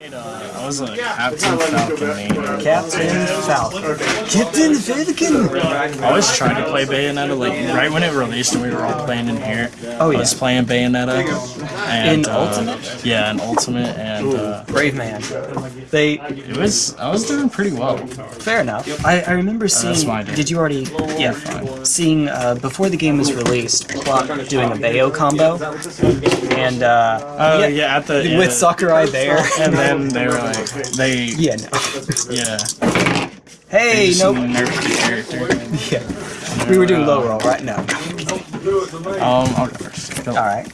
Uh, I was a Captain Falcon main. Captain Falcon. Captain Falcon! I was trying to play Bayonetta, like, right when it released and we were all playing in here. Oh, I yeah. was playing Bayonetta. And, In uh, Ultimate? Yeah, in Ultimate, and uh, Brave man. They, it was, I was doing pretty well. fair enough. I, I remember seeing, that's did you already, yeah, seeing, uh, before the game was released, Plot doing a Bayo combo, and, uh, Oh, yeah, at the with yeah. Sakurai Bear. And then they were like, they, yeah, no. yeah, Hey, they just nope. nerfed the character. Yeah. We were doing low roll, right? now. Um, I'll go first. Alright.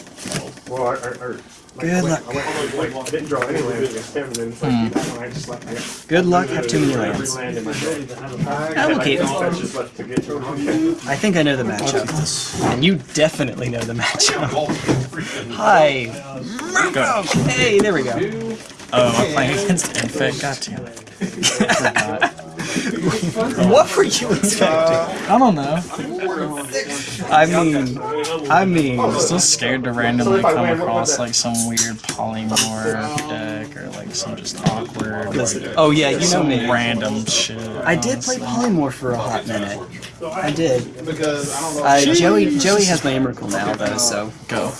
Well, I, I, I, Good luck. I, went, I, went, I didn't draw any lands against him, and then it's like, Hmm. that one I just left. I got Good luck, have too many every lands. land in my deck. I I'm had okay. like no fetches left to get to him. I think I know the matchup. And you definitely know the matchup. Hi. Go. Hey, there we go. Oh, I'm playing against Infect. God damn it. Forgot. What were you expecting? I don't know. I mean, I mean, I'm still scared to randomly come across like some weird polymorph deck or like some just awkward, like, Oh yeah, you know me. random shit. I did play polymorph for a hot minute. I did. Because I don't know. Uh, Joey, Joey has my Emrakul now though, so Go.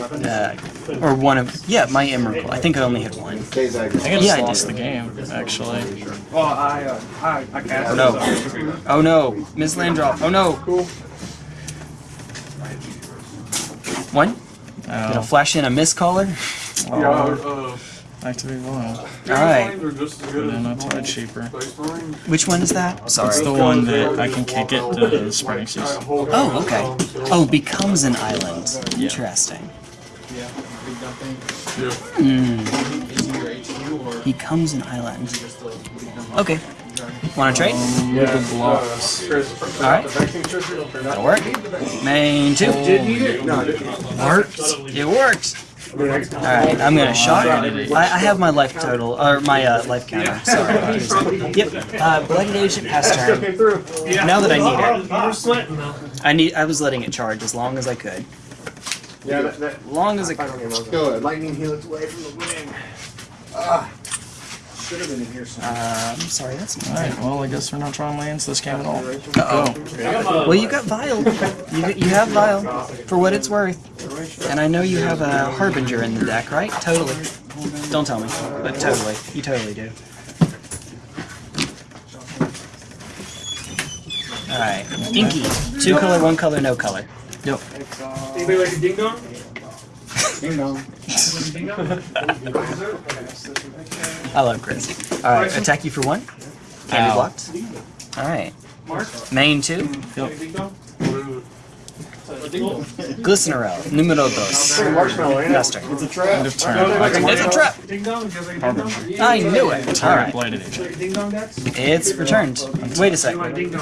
Uh, or one of yeah, my Emrakul. I think I only had one. I think I just Yeah, I lost did. the game, actually. Well, I, uh, I, I cast Oh no! Oh no! Miss Landrop! Oh no! One. Gonna Oh, flash in a miss caller. oh, activate one. All right. And then I'll cheaper. Which one is that? Sorry. It's the one that I can kick it to spring season. Oh, okay. Oh, becomes an island. Interesting. Hmm. Becomes an island. Okay. Want to trade? With the blocks. All right. That'll work. Main two. Worked. It worked. All right. I'm gonna shot. I, I have my life total or my uh, life counter. Sorry. Yep. Uh, Blighted Agent past turn. Came through. Now that I need it, You were sweating though. I need. I was letting it charge as long as I could. Yeah, that, that, long as it I could. don't even know. Good. Lightning helix away from the wing. Ah. Should have been in here somewhere. Uh, I'm sorry. That's mine. Alright, well, I guess we're not drawing lands this game at all. Uh-oh. Well, you got Vial. You, you have Vial, for what it's worth. And I know you have a Harbinger in the deck, right? Totally. Don't tell me, but totally. You totally do. Alright. Inky. Two color, one color, no color. Yep. Anybody like a ding dong? Ding dong. Ding dong? I love Chris. Alright, attack you for one. Can't be blocked. Alright. Mark? Main two. Ding dong? Glistener Elf. Numero dos. Marshmallow, ain't it? Master. It's a trap. End of turn. I It's a trap! Ding dong? You guys like a ding dong? Harbinger. I knew it. Alright. Blighted Agent. Like a ding dong decks? It's returned. Wait a You want second.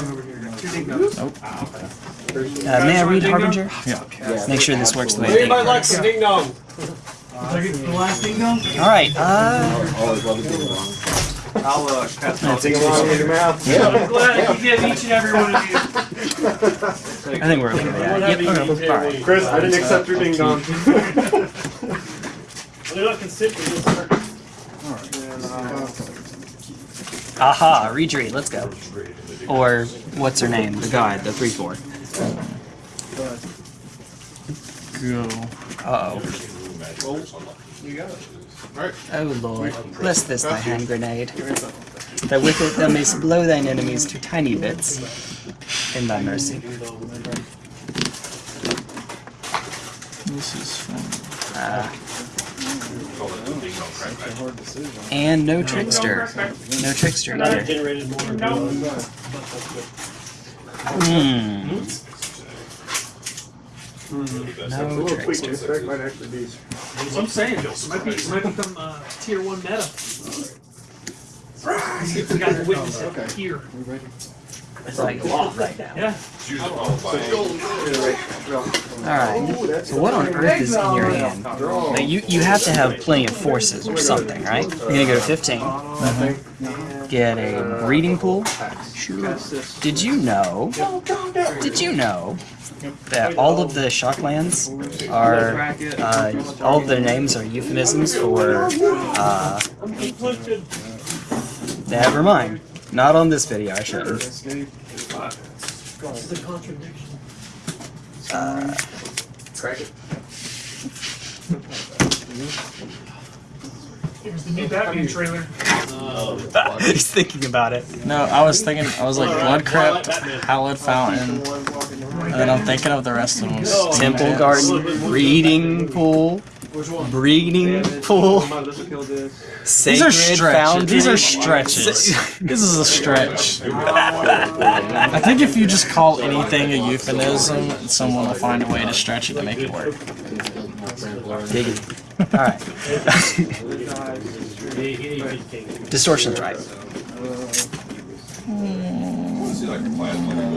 a ding dong over here? Two ding dongs. Nope. Uh, may I read Harbinger? Yeah. Make sure this works the way I think. Anybody like some ding dong? Like last ding? Alright, uh, Always love a ding dong. I'll uh, pass it Ding along with your mouth. I'm glad you get each and every one of these. I think we're okay with that. Yep, okay. Alright. Chris, I didn't accept your ding dong. They're not consistent. Aha, retreat, let's go. Or, what's her name? The guy, the 3-4. Go. Uh-oh. Oh lord, bless this thy hand grenade, that with it thou mayst blow thine enemies to tiny bits, in thy mercy. This is fun. Ah. And no trickster. No trickster either. Generated more. Hmm. No Little tweak trickster. to affect might actually be. That's what I'm saying. It might, be, it might become uh, tier 1 meta. See if we got to witness it here. It's like a right now. Yeah. Alright, so what on earth is in your hand? Now, you, you have to have plenty of forces or something, right? You're gonna go to 15. Get a breeding pool. Did you know? Did you know that all of the shock lands are uh, all of their names are euphemisms for. Uh, never mind. Not on this video. I shouldn't. Uh. Here's the new Batman trailer. he's thinking about it. No, I was thinking, I was like, Blood Crypt, Hallowed Fountain, and then I'm thinking of the rest of them. Temple Garden, breeding pool, breeding pool, These are stretches. These are stretches. this is a stretch. I think if you just call anything a euphemism, someone will find a way to stretch it to make it work. Diggity. Alright. Distortion Strike.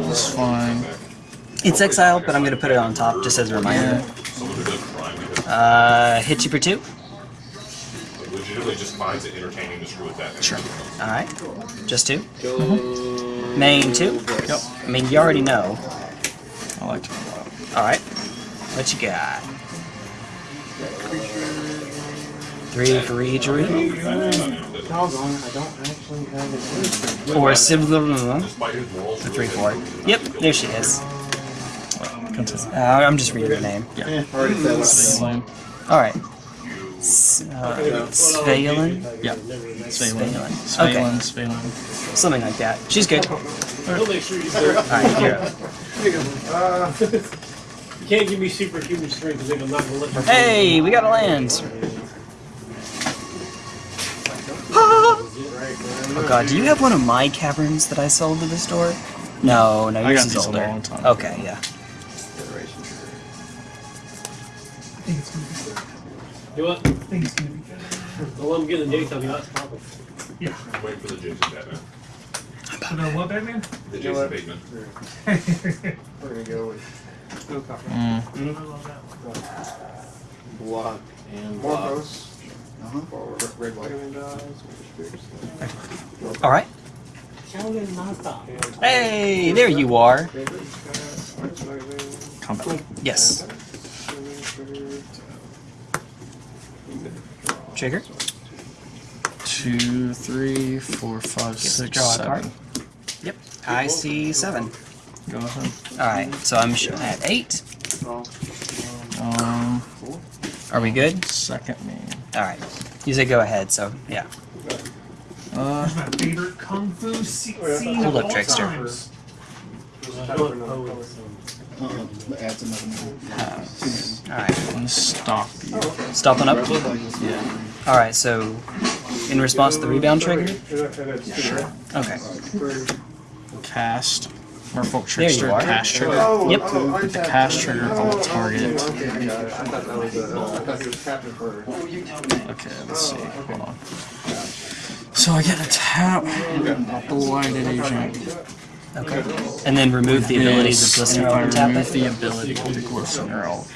It's fine. It's exiled, but I'm gonna put it on top just as a reminder. Uh, hit you for two. legitimately just finds it entertaining to screw with that. Sure. Alright. Just 2 Main two. Yep. I mean, you already know. I like to. Alright. What you got? Three for each room. Doggone I don't actually have it. Or similar. Despite his morals, The three four. Yep, there she is. Uh, I'm just reading the name. Already said what Svyelun. Alright. S- uh, Svyelun? Yeah. Svyelun. Svyelun. Svyelun. Svyelun. Something like that. She's good. He'll make sure you. Alright, you're up. Uh, You can't give me superhuman strength because I'm not gonna let you. Hey, we got a land. Oh god, do you have one of my caverns that I sold to the store? No, no, I yours got is these a older. long time Okay, yeah. You know what? Well, I'm getting the daytime. You know, that's problem. I'm waiting for the Jason Batman. You know what, Batman? The Jason Bateman. we're gonna go with Mm. I love that one. block and Morphos. For red white. Alright. Hey, there you are. Combat. Yes. Trigger. Two, three, four, five, six, draw a card. Yep. I see seven. Go ahead. Alright, so I'm sh- at eight. Um, Are we good? second main. Alright. You say go ahead, so yeah. Uh, That's my favorite kung fu scene Hold of up, all Trickster. times. Adds another uh, Alright. and stop you. Stopping up? Yeah. Alright, so in response to the rebound trigger? Sure. Okay. Cast. Merfolk There Trickster. are. Cast trigger. Oh, Yep. oh, Put the tapped cast it. trigger Oh, on the target. Oh, okay, I got it. I thought that was a, I thought he was tapping for. Okay, let's see. Hold on. So I get a tap. Blighted agent. Okay. And then remove the abilities of Yes, Glistener if I and tap remove it? the ability of the Glistener, I'll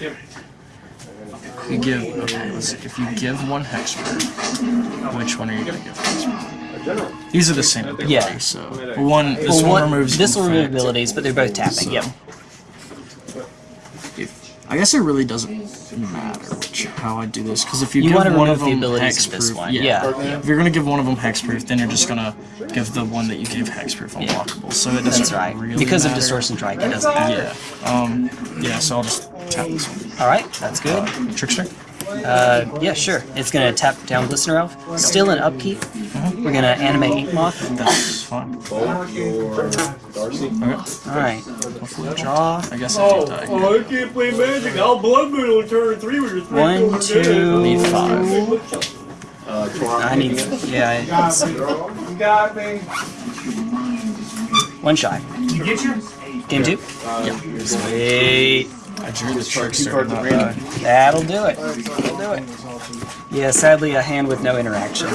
you give okay. Let's see. If you give one hexproof, which one are you gonna give hexproof? These are the same ability, Yeah. so one this Well, one removes this will remove abilities, but they're both tapping. So- Yep. If, I guess it really doesn't matter which, how I do this because if you, You give one of the them abilities of this hexproof, one, yeah, yeah. If you're gonna give one of them hexproof, then you're just gonna give the one that you gave hexproof unblockable. So it doesn't That's right. really Because of matter. Distortion Strike, it doesn't matter. Yeah. Um. Yeah. So I'll just tap this one. Alright, that's good. Trickster. Uh, yeah, sure. It's gonna tap down Glistener Elf. Still in upkeep. We're gonna animate Ink Moth. That's fine. Darcy. Okay. Alright. Hopefully draw. I guess I Oh, do die. oh, I can't play magic. I'll blood moon on turn three with your three. One, two, Need five. Uh, I need. Yeah, it's You got me. one shy. You get your? Game two? Yeah. Sweet. I drew the Two trickster. cards Not of. That'll do it. That'll do it. Yeah, sadly, a hand with no interaction.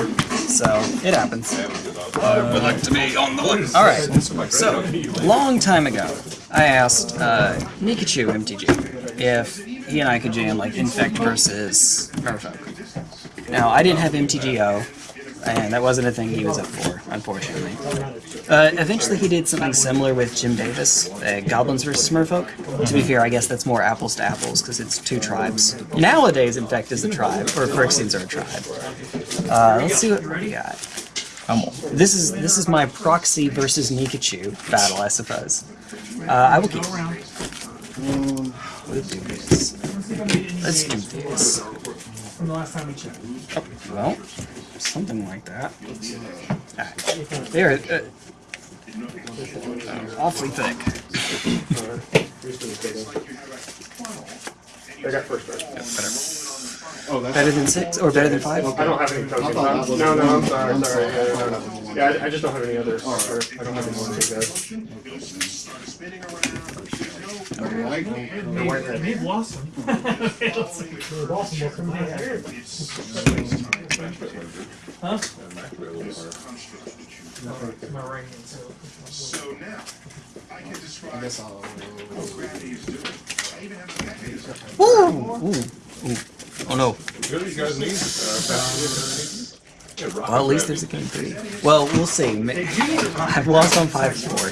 So, it happens. would like to be on the list. Alright, so, long time ago, I asked uh, Nikachu MTG if he and I could jam, like, Infect versus Merfolk. Now, I didn't have MTGO. and that wasn't a thing he was up for, unfortunately. Uh, eventually, he did something similar with Jim Davis, uh, Goblins vs. Smurfolk. To be fair, I guess that's more apples to apples because it's two tribes. Nowadays, Infect, is a tribe, or Phyrexians are a tribe. Uh, let's see what we got. I'm. This is this is my proxy versus Nikachu battle, I suppose. Uh, I will keep. Let's do this. Let's do this. From the last time we checked. Well, something like that. Ah, There, uh, awfully thick. I got first right. Oh, that's. Better than six or better than five? I don't have any tokens. No, no, I'm sorry, sorry. Yeah, no, no. Yeah, I, I just don't have any others. Or I don't have any more to guys. Maybe Blossom. Blossom will come here. Huh? My ring, so. So now, I can describe guess I'll. what gravity is doing. I even have a mechanism. Ooh, ooh, ooh. Oh no. What do these guys need? Uh, fast- Well, at least there's a game three. Well, we'll see. I've lost on five four.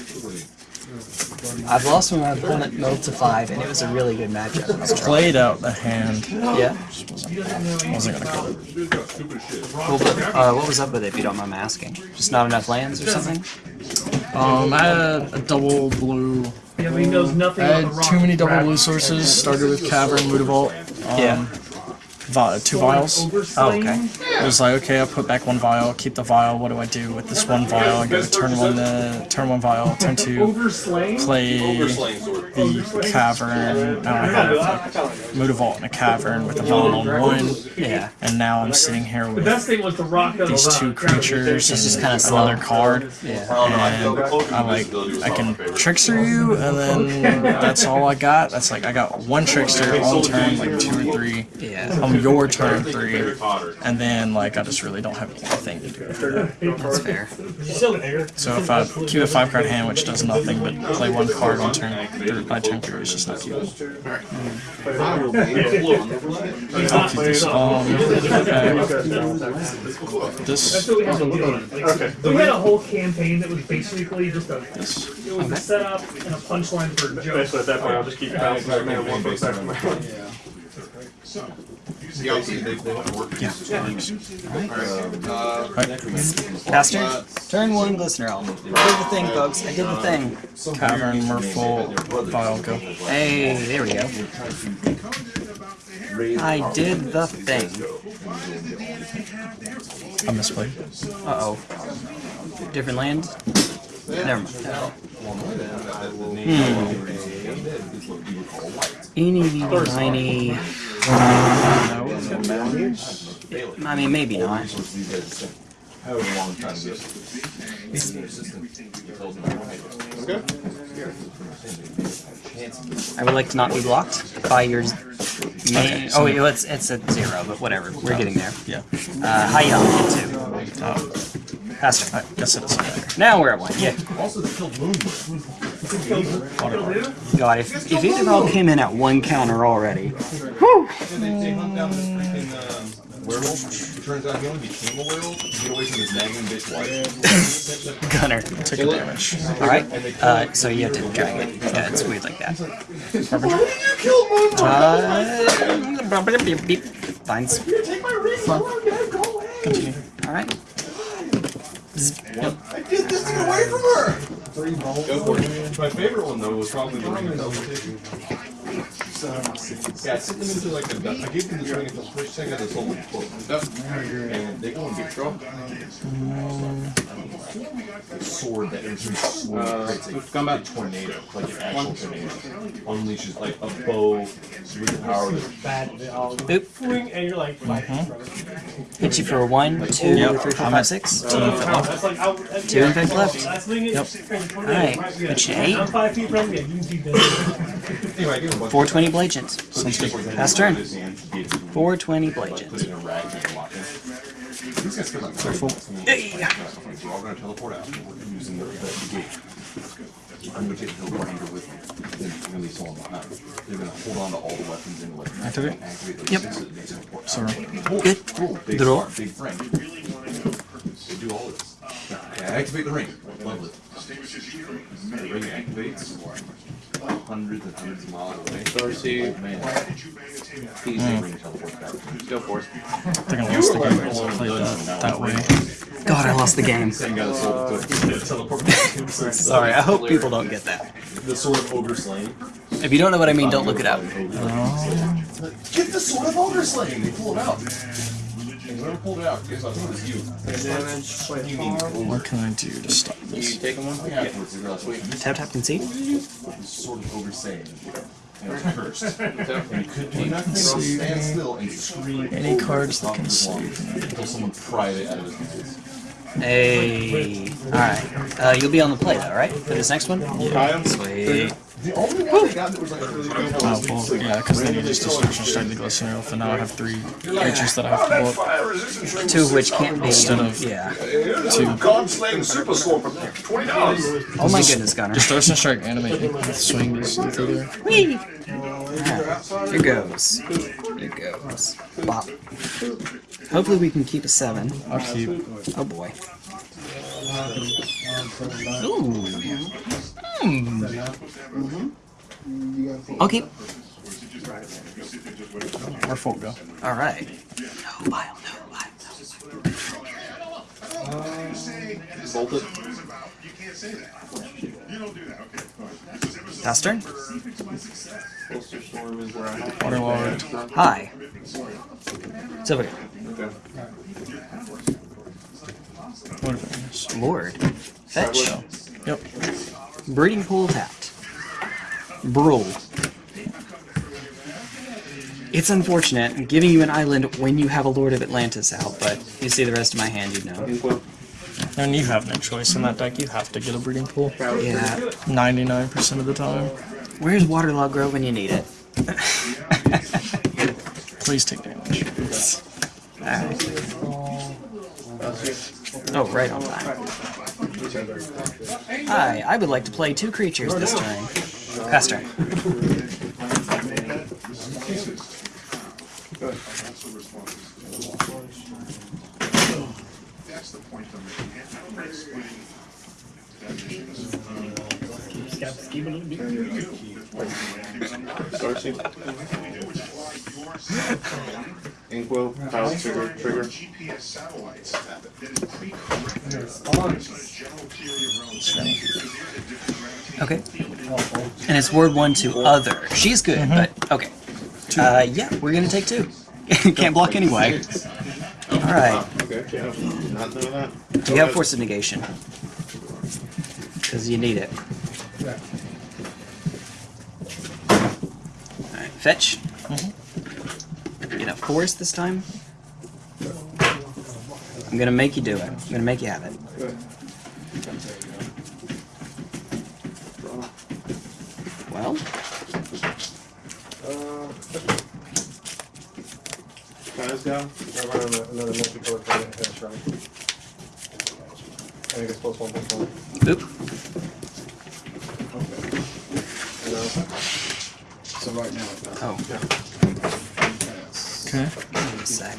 I've lost when my opponent milled to five, and it was a really good matchup. It was Played out the hand. Yeah. Wasn't gonna kill it. Dude got stupid shit. Cool, but uh, what was up with it, if you don't mind me asking? Just not enough lands or something? Um, I had a double blue. Yeah, but he knows nothing I had too many double blue sources. Started with Cavern, Mutavault. Um, Yeah. Vi- two vials. Oh, okay. It was like, okay, I'll put back one vial, keep the vial. What do I do with this one vial? I go to turn one, uh, turn one vial, turn two, play the cavern. Now I have like, Mutavault in a cavern with a vial on one, Yeah. and now I'm sitting here with best thing was the rock of these two creatures It's just and kinda another card. Yeah. And I'm like I can trickster you, and then that's all I got. That's like I got one trickster on turn like two or three. Yeah. On your turn three, and then like I just really don't have anything to do after that. That's fair. So if I keep a five card hand, which does nothing but play one card on turn three, by turn three, it's just not useful. I'll keep this. Um, okay. This. That's we had to do. Like, We had a whole campaign that was basically just a, This. it was a setup and a punchline for jokes. Basically, at that point, I'll just keep bouncing back and one foot back from my hand. Yeah, I'll. They, they have to work. Yeah. Pastor, turn one glistener elf. I did the thing, folks. I did the thing. Cavern, Merfolk, Vial, go. Hey, there we go. I did the thing. I misplayed. Uh oh. Different land? Never mind. Hmm. Eeny, meeny, miny. I mean, maybe not. I would like to not be blocked by your main. Oh, wait, it's it's at zero, but whatever. We're getting there. Yeah. Uh, how you on get Oh, to? Pastor. I guess it doesn't matter. Now we're at one. Yeah. Also they killed wound wound. God, if if it all came in at one counter already. Werewolf. Turns out he only became a werewolf to get away from his nagging bitch wife. Gunner. took a damage. Alright, uh, so you have to drag it. Yeah, it's weird like that. Uh, Fines. Continue. Alright. I did this to get away from her! Go for it. My favorite one though was probably the ring of um, teleportation. Yeah, I sent them into like a, I gave them the ring until first second of this whole book. And they go in big trouble. Sword that enters slowly creates a combat uh, tornado, like an actual tornado. Unleashes like a bow with the power of Oop. And you're like, mm-hmm. Hit you for a one, two, Yep. three, four, five, six. two infant left. that's like, out- that's- Two infect left. Last Yep. Alright, hit you eight. I'm five feet from you, you can see this. Anyway, I gave him a bunch 420 Blagent. Sounds good. Pass turn. of his hand, gave him 420 put it Blagent. in a rag and lock it. These guys feel like Careful. Hey. We're gonna teleport out. We're using the, the gate. I'm gonna take the teleporter with me, then release all behind. They're gonna hold on to all the weapons and like Activate. activate those Yep. six that they teleport. Sorry. Good. cool. Big Draw. big friend. do all this. Activate the ring. Lovely. The ring activates. Hundreds and hundreds of miles away. Darcy. Man. Easy. The ring teleports back. Go for it. I think I lost the game because I played that that way. God, I lost the game. Same guy that sold it to teleport back. Sorry, I hope people don't get that. The sword of ogre slaying. If you don't know what I mean, don't look it up. Get the sword of ogre slaying. They pull it out. And whoever pulled it out, guess? I think it was you. Damage. Play You mean. What can I do to stop You this? taking one? Yeah, afterwards, they realized, wait, this Tap tap concede. is the of ogre saying. And it cursed. And could do nothing stand still and scream. Any cards that can save Until someone pried it out of his hands. Hey. Alright. Uh, you'll be on the play though, right? For this next one? Kyle? Sweet. The only one they got that was like really good Oh, well, yeah, because then you just destruction strike the Glistener Elf, and now I have three creatures that I have oh, to blow up Fire resistance ring. Two of which can't be. Instead of- Yeah. Two. God super sword from twenty dollars. Oh my goodness, Gunner. Destruction Strike animate with swings through there. Whee! Alright. Here goes. Here goes. Bop. Hopefully we can keep a seven. I'll keep. Oh boy. Ooh. Hmm. I'll keep. Where folk go? Alright. No bile, no bile. Bolt it. Duster? Bolster storm is where I. Waterlord. Hi. It's over here. Okay. Whatever it is. Lord. Fetch. Yep. Breeding pool tapped. Brawl. It's unfortunate giving you an island when you have a Lord of Atlantis out, but you see the rest of my hand, you know. And you have no choice in that deck. You have to get a breeding pool. Yeah. 99% of the time. Where's Waterlogged Grove when you need it? Please take damage. Alright. Oh, right on time. Hi, I would like to play two creatures this turn. Pass turn. That's the point I'm making. I'm explaining Darcy. Inquo. Kyle's trigger. Trigger. GPS satellites that is pre-corrected based on a general theory of relativity. Okay. And it's word one to other. She's good, but okay. Uh, yeah, we're gonna take two. Can't block anyway. Alright. Okay. Not know that. Do you have force of negation? Because you need it. Alright, fetch. Get a force this time. I'm gonna make you do it. I'm gonna make you have it. Well, Kyle's go. I run another another multicolored card at head right? I think it's plus one, plus one. oop. No. So right now, it's Oh, Okay. give me a sec.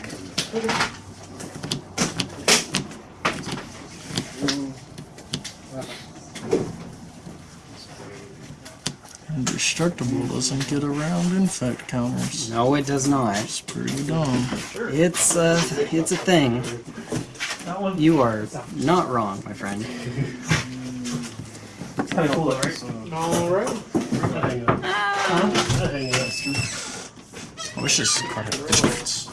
Indestructible doesn't get around infect counters. No, it does not. It's pretty dumb. It's uh, it's a thing. You are not wrong, my friend. It's kind of cool, though, right? Alright. I wish card had crystals.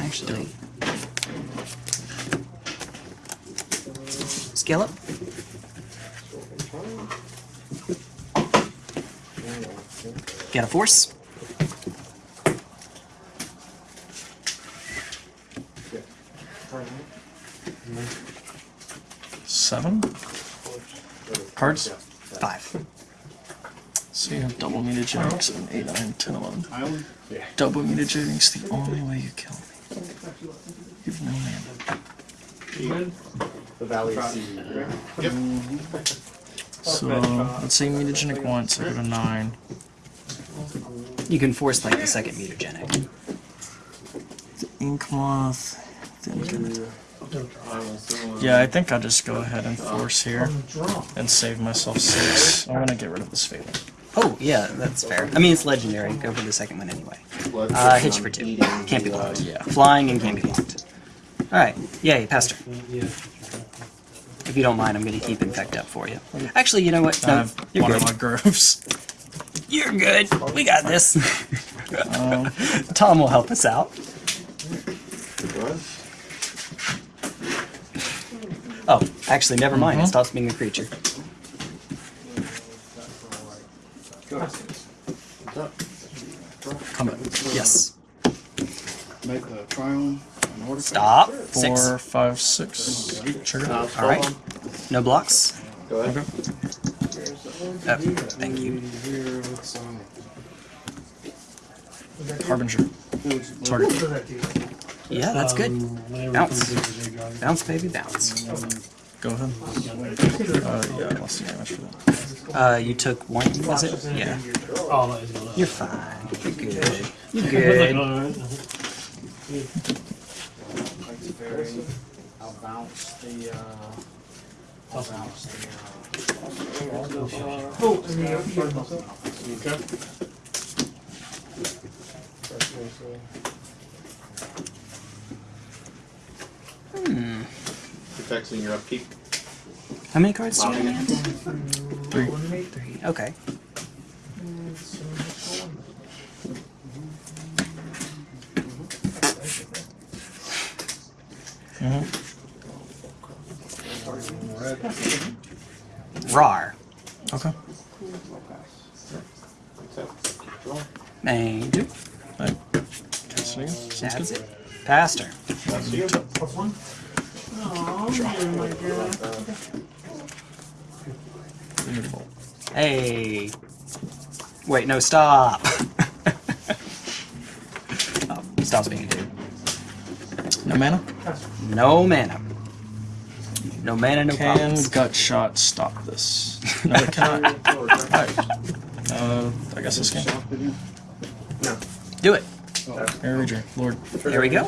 Actually, scale up. Get a force. Seven? Cards? Five. So you have double mutagen, 7, 8, 9, 10, 11. Double mutagen's the only way you kill me. You have no mana. The Valley Sea. So, let's say mutagenic once, I go to 9. You can force like the second mutagenic. The Ink Moth, then get Yeah, I think I'll just go ahead and force here and save myself six. I want to get rid of this failing. Oh, yeah, that's fair. I mean, it's legendary. Go for the second one anyway. Uh, hit you for two. Can't be blocked. Yeah. Flying and can't be blocked. Alright, yay, Pastor. If you don't mind, I'm going to keep Infect up for you. Actually, you know what? No, you're good. waterlogged groves. You're good. We got this. Um, Tom will help us out. Oh, actually, never mind. It stops being a creature. come on. Yes. Make the trial in order. Stop. Four, Six. five, six. Trigger. All right. No blocks. Go ahead. Oh, thank you. Here, let's, um, Harbinger. Target. Yeah, that's good. Bounce. you do the J-Drive. Bounce, baby, bounce. Go ahead. Uh, yeah, less than damage for that. Uh, you took one, was it? Yeah. Oh, that is gonna- You're fine. You're good. You're good. Alright. I'll bounce the, uh, I'll bounce the, Oh, and the earmuffs. Hmm. Protecting your upkeep. How many cards do you have? Three. Three. Okay. Mm-hmm. Rar. Okay. And two. Right. Cast it again. Sounds That's good. it. Pastor. Plus one. Beautiful. Hey. Wait, no, stop. oh, stops being a dude. No mana? No mana. No mana, no Can problems. gut shot stop this? No, it cannot. Alright. Uh, I guess this game. Do it. Arranger, Lord. There we go.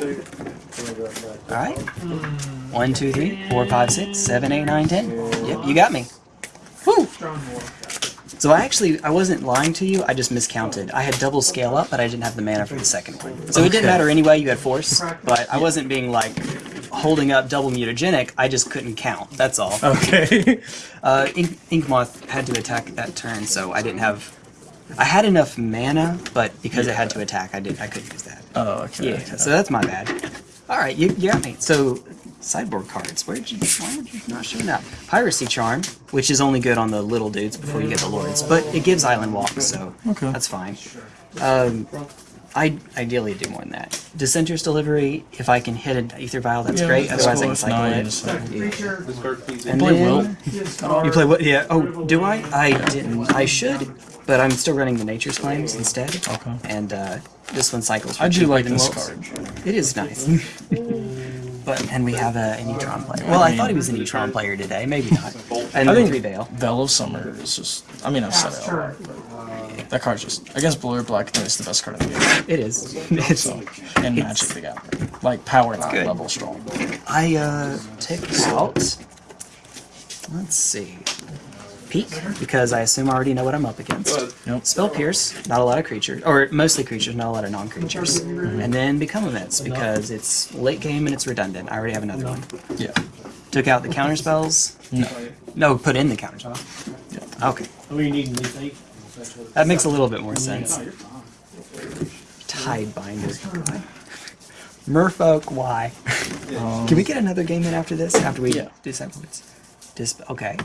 Alright. One, two, three, four, five, six, seven, eight, nine, ten. Yep, you got me. Woo! So I actually, I wasn't lying to you, I just miscounted. I had double scale up, but I didn't have the mana for the second one. So it didn't matter anyway, you had force, but I wasn't being like holding up double mutagenic, I just couldn't count, that's all. Okay. Uh, Ink, Inkmoth had to attack that turn, so I didn't have... I had enough mana, but because it had to attack, I did I couldn't use that. oh, okay. Yeah, so that's my bad. Alright, you, you got me. So, sideboard cards. Where did you, why would you not showing that? Piracy Charm, which is only good on the little dudes before you get the lords, but it gives Island Walk, so Okay. that's fine. Um, I ideally do more than that. Dissenter's Delivery, if I can hit an Aether Vial, that's Yeah, great, that's otherwise I cool. can If cycle not, you it. just have- Creature. Discard please. And Play then- Will. You play what? Yeah. Oh, do I? I didn't. I should, but I'm still running the Nature's Claims instead. Okay. And uh, this one cycles. for I do cheaper like than this Wilt's. card. It is nice. but and we have a, an Etron player. Well, I thought he was an Etron player today. Maybe not. And I think three Veil. Veil of Summer is just. I mean, I've said it a lot, but that card's just against blue or black. I think it's the best card in the game. It is. It's. So, and Magic they got like power not good. level strong. I uh take out. Let's see. Peek because I assume I already know what I'm up against. Yep. Spell Pierce, not a lot of creatures, or mostly creatures, not a lot of non-creatures. Mm-hmm. And then Become Immense because it's late game and it's redundant. I already have another one. Yeah. Took out the counter spells. No. No, put in the counter spell. Okay, What you need in these eight? that makes a little bit more sense. Tide Binder. Merfolk, why? Um, Can we get another game in after this? After we Yeah. do Cycloids? Dis- okay.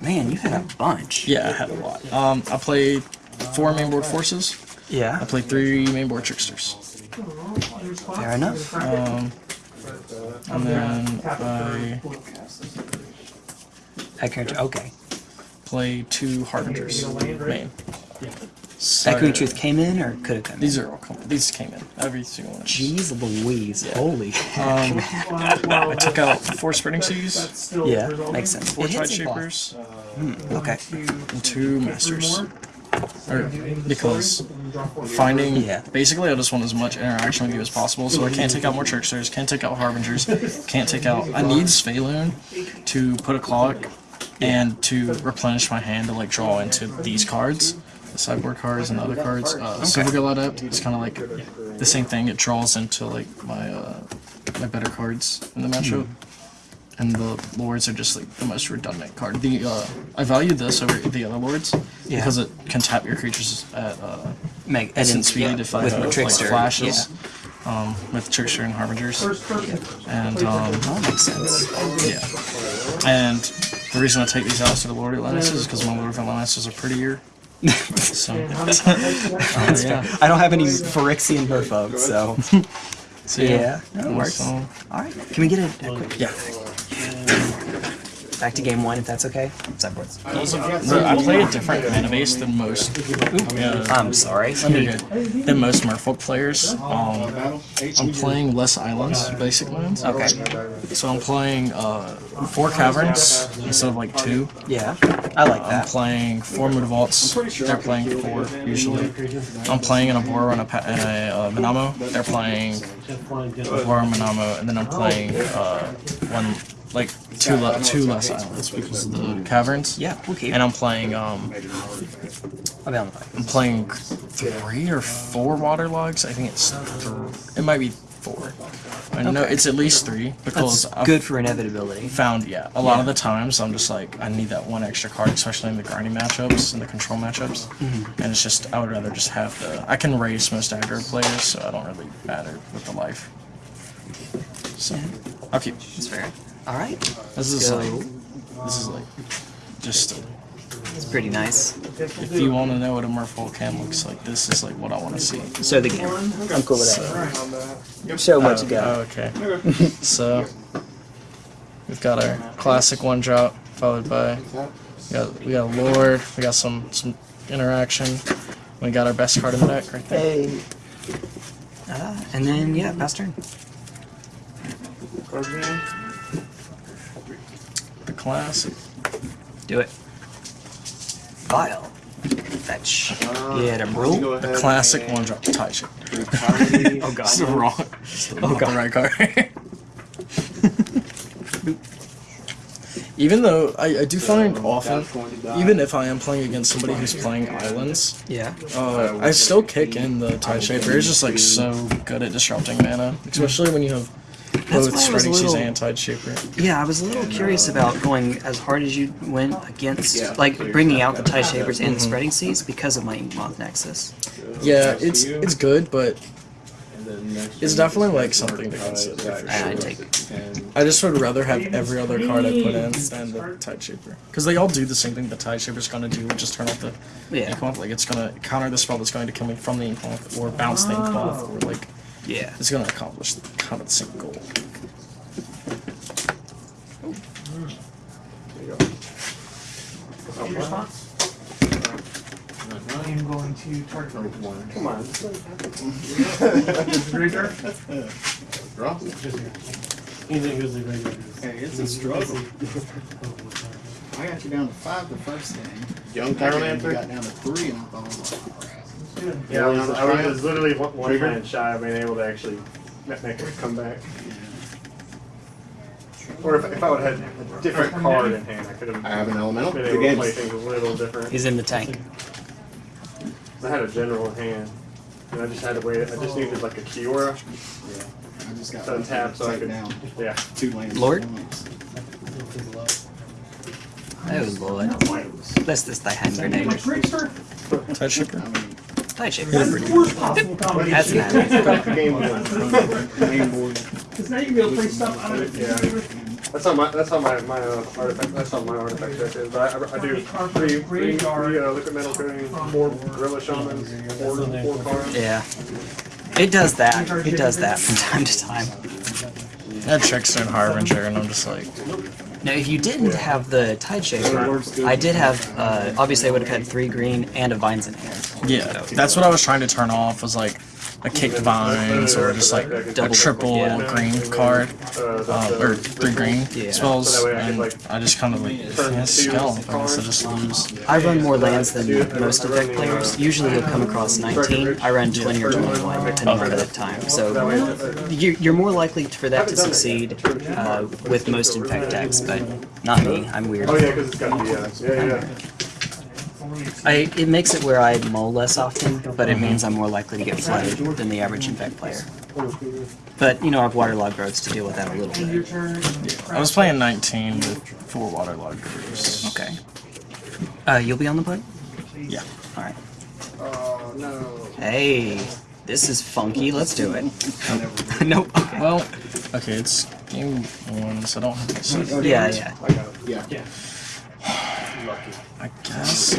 Man, you had a bunch. Yeah, I had a lot. Um, I played four mainboard forces. Yeah. I played three mainboard tricksters. fair enough. Um, and then I That character, okay. played two harbingers. Main. Echoing Truth came in or could have come in? These are all com- these came in every single one. Jeez Louise, holy. Um, I took out four spreading seas, Still, yeah, makes sense. four It tide hits a lot. shapers, Okay. and two masters. Or because finding Yeah. basically I just want as much interaction with you as possible. So I can't take out more tricksters, can't take out harbingers, can't take out. I need Svyelun to put a clock and to replenish my hand to like draw into these cards, the sideboard cards and the other cards. Uh, Silvergill Adept is kind of like the same thing. It draws into like my uh, my better cards in the matchup. And the lords are just like the most redundant card. The uh, I value this over the other lords Yeah. because it can tap your creatures at uh, Meg, and instant then- speed yeah, if I with have like Trickster. flashes. Um, with trickster and harbingers, and um, That makes sense. yeah. And the reason I take these out to the Lord Atlantis is because my Lord Atlantis are prettier. So, uh, yeah. I don't have any Phyrexian Merfolk, so. So, yeah, that works. So, All right, can we get a, a quick yeah. Back to game one if that's okay? Sideboards. I play a different mana base than most. Yeah, I'm sorry. You're good. Than most Merfolk players. Um, I'm playing less islands, basic lands. Okay. So I'm playing uh, four caverns instead of like two. Yeah, I like that. I'm playing four Mutavaults. They're playing four usually. I'm playing an Oboro and a, pa- and a uh, Minamo. They're playing Oboro Minamo, and then I'm playing uh, one like two le- two less islands because of the caverns. Yeah, we'll. And I'm playing um I'll be on the I'm playing three or four water logs. I think it's th- it might be four. I know it's at least three because That's I've good for inevitability. found yeah a lot of the times I'm just like I need that one extra card, especially in the grinding matchups and the control matchups. And it's just I would rather just have the I can race most aggro players, so I don't really matter with the life. So I'll keep. That's fair. All right, This is go. like this is like just it's pretty nice. if you want to know what a Merfolk cam looks like, this is like what I want to see. So the game. I'm cool with that. So, what you got. Oh, okay. so we've got our classic one drop followed by we got we got a lord, we got some some interaction. We got our best card in the deck right there. Hey. Uh, and then yeah, pass turn. Card game. The classic. Do it. File. Fetch. Get a rule. The classic one drop tie shape. Oh god. It's the wrong. It's the, not the right card. Even though I, I do find often, even if I am playing against somebody who's playing islands, Yeah. Uh, I still kick in the Tide Shaper. It's just like so good at disrupting mana, mm-hmm. especially when you have That's both why I was a Spreading Seas little- and Tide Shaper. Yeah, I was a little curious about going as hard as you went against, like bringing out the tide shapers and the spreading seas because of my Inkmoth Nexus. Yeah, it's it's good, but it's definitely like something to consider. For And I take. I just would rather have every other card I put in than the Tide Shaper, because they all do the same thing the Tide Shaper's gonna do, which is turn off the Yeah. Inkmoth. Like it's gonna counter the spell that's going to kill me from the Inkmoth, or bounce the Inkmoth, or like Yeah. it's gonna accomplish the kind of the same goal. I am going to target. one. Come on. Graveyard. Draw. Anything goes to the. Hey, it's a struggle. I got you down to five the first game. Young Second Pyromancer? game, you got down to three, and I thought, Yeah, I was, I was literally one, one hand shy of being able to actually ma- make a comeback. Or if, if I would have had a different card in hand, I could have I have an elemental. been The able to play game's things a little different. He's in the tank. I had a general in hand, and I just had to wait. I just needed like a Kiora I just got to tap so I take could. down Yeah. two lands. Lord? once. Oh lord. That's this thy hand grenade. Trickster. Tide Shaper. I mean, Tie shaper. Worst possible That's combination. an Back to game board. Because now you can be able to play stuff out of it. That's how my that's how my my uh, artifact that's how my artifact deck is. But I, I, I do three three, three uh, liquimetal coating, four gorilla shamans, four four cards. Yeah. It does that. It does that from time to time. I had Trickster and Harbinger, and I'm just like, Now, if you didn't have the Tide Shaper, I did have, uh, obviously I would have had three green and a Vines in hand. yeah, that's what I was trying to turn off. Was like, a Caked Vines or just like a triple yeah. green card, Uh, or three green Yeah. spells, So that way I and I just kind of like, yeah, scale, I guess I just lose. I run more lands than most Infect players. Usually you'll come across 19. I run 20 or 21, depending on the time. So you're, you're more likely for that to succeed uh, with most Infect decks, but not me. I'm weird. Oh yeah, because it's got the uh, yeah yeah. I, it makes it where I mull less often, but it means I'm more likely to get flooded than the average Infect player. But, you know, I've waterlogged groves to deal with that a little bit. I was playing 19 with four waterlogged groves. Okay. Uh, you'll be on the play? Yeah. Alright. Oh no. Hey, this is funky. Let's do it. nope. Okay. Well, okay, it's game one, so I don't have to say. Yeah, yeah. I got I guess.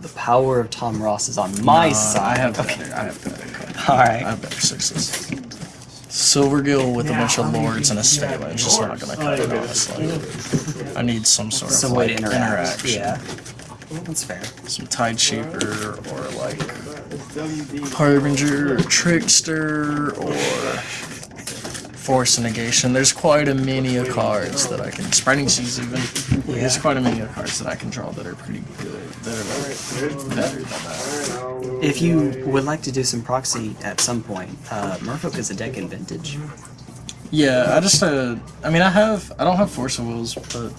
The power of Tom Ross is on my Uh, side. I have better. I have better. Alright. I have better sixes. Silvergill with a bunch of lords and a Sphala is just not gonna cut it, honestly. I need some sort of way like, to interact. interaction. Yeah. That's fair. Some Tide Shaper or like Harbinger or Trickster or Force Negation. There's quite a many of cards that I can. Spreading Seas even. Yeah. There's quite a many of cards that I can draw that are pretty good. That are like better than that. If you would like to do some proxy at some point, uh, Merfolk is a deck in Vintage. Yeah, I just uh, I mean I have I don't have Force of Wills, but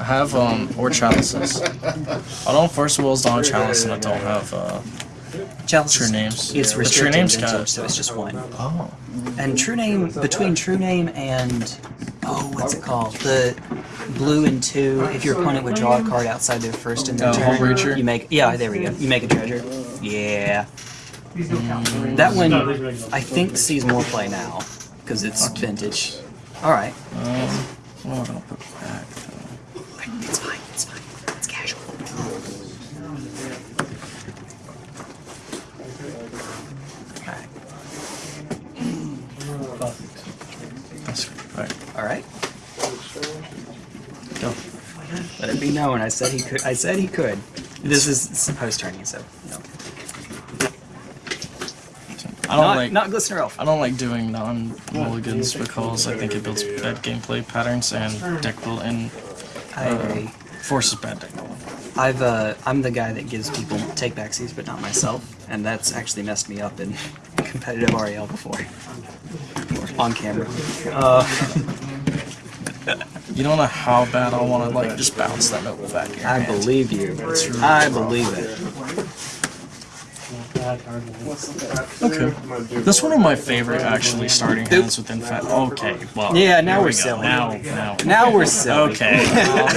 I have um or Chalices. I don't have Force of Wills, don't have Chalice, and I don't have uh Chalice True Names. It's The True restricted Names Vintage, got- so it's just one. oh And True Name, between True Name and, oh, what's it called? The blue and two, if your opponent would draw a card outside their first in their Oh, turn, Hullbreacher? you make, yeah, there we go. You make a treasure. Yeah. That one, I think, sees more play now, because it's vintage. Alright. um what am I gonna put back though? It's fine, it's fine. It's casual. Alright. That's right. Alright. Go. Let it be known, I said he could. I said he could. This is post turning, so no. I don't not, like not Glistener Elf. I don't like doing non mulligans because I think it builds bad gameplay patterns and deck build and I forces bad deck building. I've uh, I'm the guy that gives people take backsies, but not myself, and that's actually messed me up in competitive REL before. On camera. Uh, You don't know how bad I want to like just bounce that note back in I hand. believe you. I believe it. Okay. That's one of my favorite actually starting hands within Fat. Okay, well. Yeah, now here we're we go. silly. Now, now. Now we're silly. Okay. Well,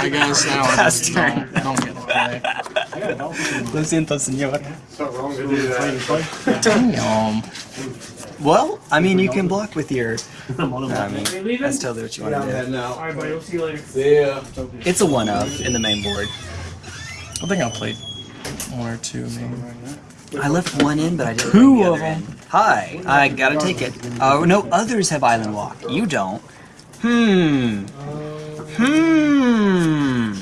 I guess now I just turn. don't, don't get to play. Lo siento, señor. It's not wrong to do that. Damn. Well, I mean, you can block with your. I mean, that's totally what you want to do. Alright, buddy, we'll see you later. Yeah. It's a one of in the main board. I think I played one or two, maybe. I left one in, but I didn't. Two bring the of them. in. Hi, I gotta take it. Oh no, others have island walk. You don't. Hmm. Hmm.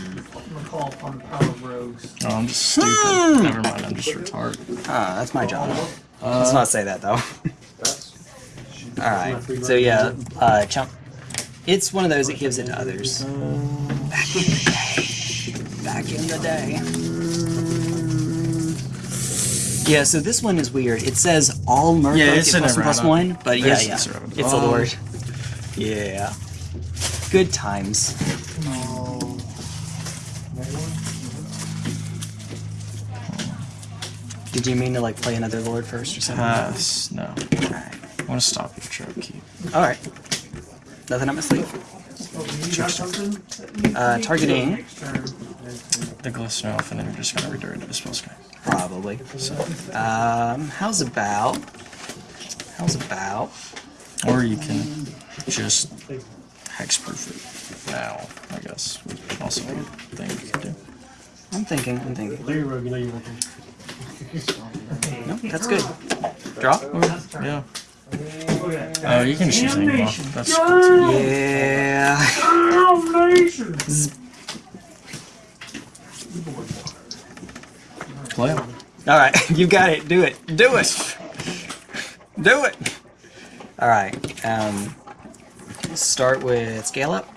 Call upon power of. Oh, I'm just stupid. Never mind, I'm just retarded. Ah, that's my job. Let's not say that though. All right. So yeah, uh, chump. It's one of those that gives it to others. Back in the day. Back in the day. Yeah, so this one is weird. It says all Merfolk Yeah, it's get plus one one, but yeah, There's- yeah, it's errata. it's a Um, lord. Yeah, good times. Did you mean to like play another lord first or something? Pass. No. Alright. I want to stop your trope keep. Alright. Nothing up my sleeve. Uh, targeting, The glistener elf, and then you're just gonna redirect to the spell sky. probably. So, Um, how's about? How's about? or you can just hexproof it now. I guess would also be a thing you could do. I'm thinking, I'm thinking. Larry Rogue, you know you're looking. No, that's good. Draw? Yeah. Oh, you can choose any buff. That's cool too. Yeah. Play 'em. All right, you got it. Do it. Do it. Do it. All right. Um, start with scale up.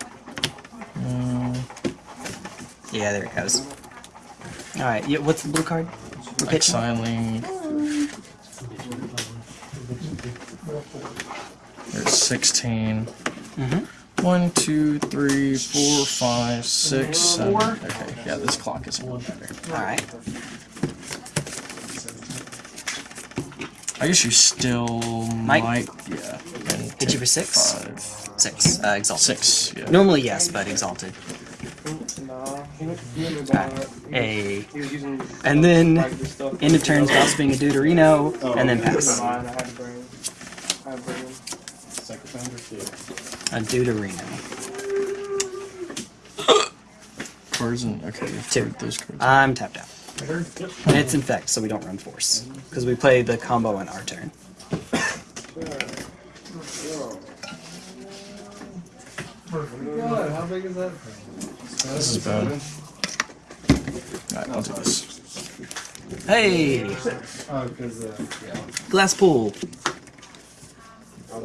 Yeah, there it goes. All right. Yeah, what's the blue card? We're pitching. Exiling. There's 16. Mhm. One, two, three, four, five, six, seven. Okay, yeah, this clock is a little better. All right. I guess you still Might- might, yeah. and Hit you for six? Five. Six. Uh, exalted. Six, yeah. Normally yes, but exalted. Nah, he went, he went to Alright. buy it. A. He was using And then like this stuff. end of turn, being a Deuterino, and then pass. Mine, I had to bring. I had to bring him. A Deuterino. Cards and okay, Two. to those cards. I'm tapped out. And it's infect, so we don't run force. Because we play the combo on our turn. God, how big is that? this is bad. Alright, I'll do this. Hey! Oh, because, uh, yeah. Glass pool. Um,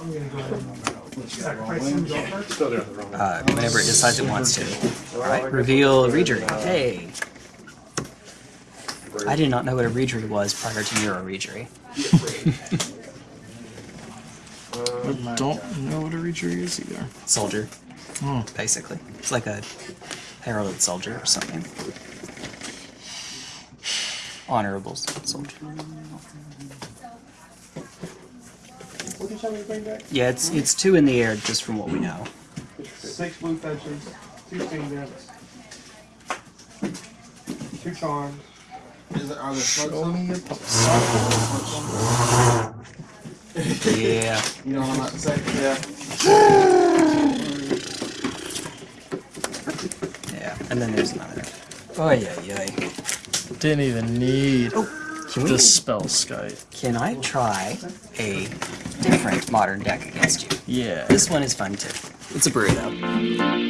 I'm gonna go ahead and sacrifice some draw first. Still doing it wrong. Uh, whenever it decides it wants to. Alright, reveal Reejerey. Hey! I did not know what a Reejerey was prior to Merrow Reejerey. I don't know what a reacher is either. Soldier, Oh, basically. It's like a heralded soldier or something. Honorable soldier. What did you tell me to bring back? Yeah, it's it's two in the air just from what we know. Six blue fetches, two steam decks, two charms. Is it, are there show on? me a puzzle. Yeah. You know what I'm about to say? Yeah. Yeah. And then there's another. Oh yeah, yeah. Didn't even need oh. Can we the Spellskite. Can I try a different modern deck against you? Yeah. This one is fun too. It's a burrito.